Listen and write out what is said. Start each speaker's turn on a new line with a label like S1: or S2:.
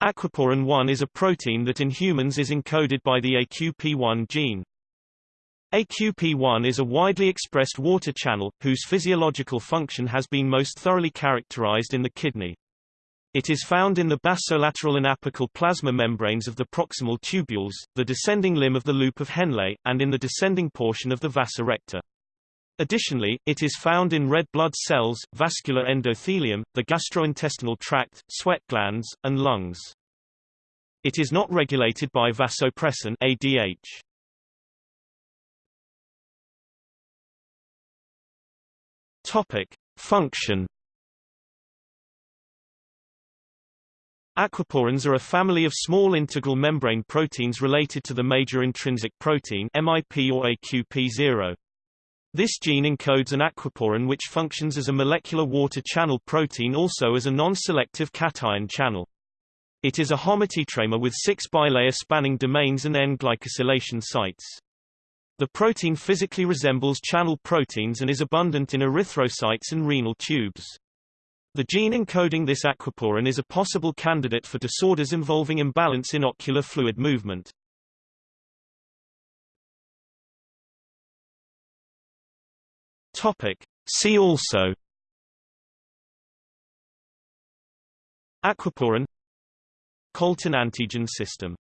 S1: Aquaporin-1 is a protein that in humans is encoded by the AQP1 gene. AQP1 is a widely expressed water channel, whose physiological function has been most thoroughly characterized in the kidney. It is found in the basolateral and apical plasma membranes of the proximal tubules, the descending limb of the loop of Henle, and in the descending portion of the vasa recta. Additionally, it is found in red blood cells, vascular endothelium, the gastrointestinal tract, sweat glands, and lungs. It is not regulated by vasopressin ADH. Topic: Function Aquaporins are a family of small integral membrane proteins related to the major intrinsic protein MIP or AQP0. This gene encodes an aquaporin which functions as a molecular water channel protein also as a non-selective cation channel. It is a homotetramer with six bilayer spanning domains and N-glycosylation sites. The protein physically resembles channel proteins and is abundant in erythrocytes and renal tubes. The gene encoding this aquaporin is a possible candidate for disorders involving imbalance in ocular fluid movement. Topic. See also. Aquaporin. Colton antigen system